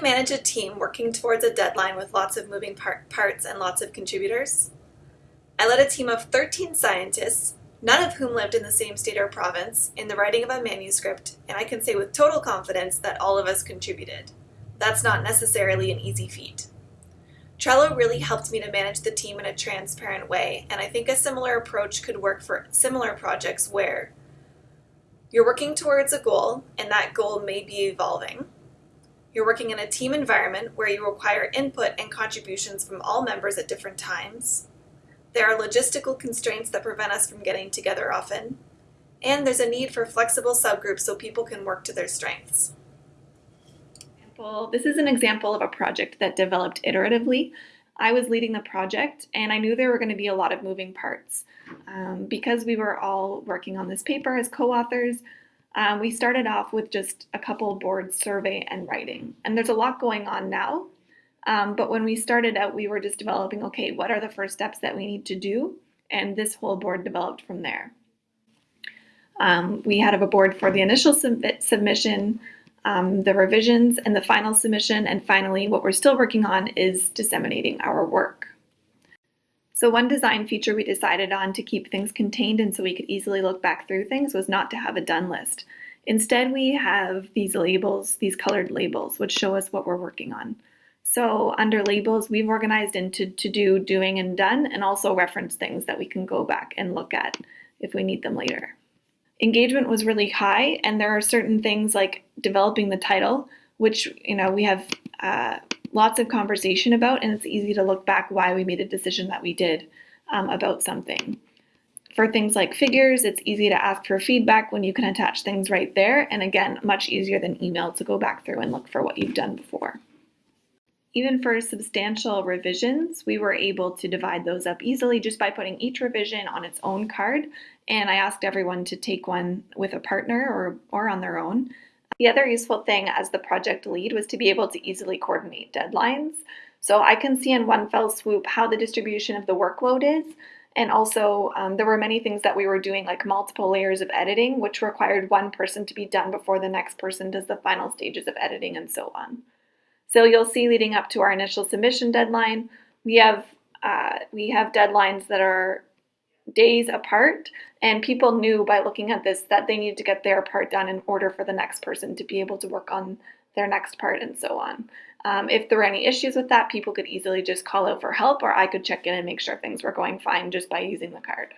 manage a team working towards a deadline with lots of moving par parts and lots of contributors? I led a team of 13 scientists, none of whom lived in the same state or province, in the writing of a manuscript, and I can say with total confidence that all of us contributed. That's not necessarily an easy feat. Trello really helped me to manage the team in a transparent way, and I think a similar approach could work for similar projects where you're working towards a goal, and that goal may be evolving. You're working in a team environment where you require input and contributions from all members at different times. There are logistical constraints that prevent us from getting together often. And there's a need for flexible subgroups so people can work to their strengths. This is an example of a project that developed iteratively. I was leading the project and I knew there were going to be a lot of moving parts. Um, because we were all working on this paper as co-authors, um, we started off with just a couple board survey and writing. And there's a lot going on now. Um, but when we started out, we were just developing, okay, what are the first steps that we need to do? And this whole board developed from there. Um, we had a board for the initial sub submission, um, the revisions and the final submission, and finally what we're still working on is disseminating our work. So one design feature we decided on to keep things contained and so we could easily look back through things was not to have a done list. Instead, we have these labels, these colored labels, which show us what we're working on. So under labels, we've organized into to do, doing, and done, and also reference things that we can go back and look at if we need them later engagement was really high and there are certain things like developing the title which you know we have uh, lots of conversation about and it's easy to look back why we made a decision that we did um, about something for things like figures it's easy to ask for feedback when you can attach things right there and again much easier than email to go back through and look for what you've done before even for substantial revisions, we were able to divide those up easily just by putting each revision on its own card. And I asked everyone to take one with a partner or, or on their own. The other useful thing as the project lead was to be able to easily coordinate deadlines. So I can see in one fell swoop how the distribution of the workload is. And also um, there were many things that we were doing like multiple layers of editing, which required one person to be done before the next person does the final stages of editing and so on. So you'll see leading up to our initial submission deadline, we have uh, we have deadlines that are days apart and people knew by looking at this that they needed to get their part done in order for the next person to be able to work on their next part and so on. Um, if there were any issues with that, people could easily just call out for help or I could check in and make sure things were going fine just by using the card.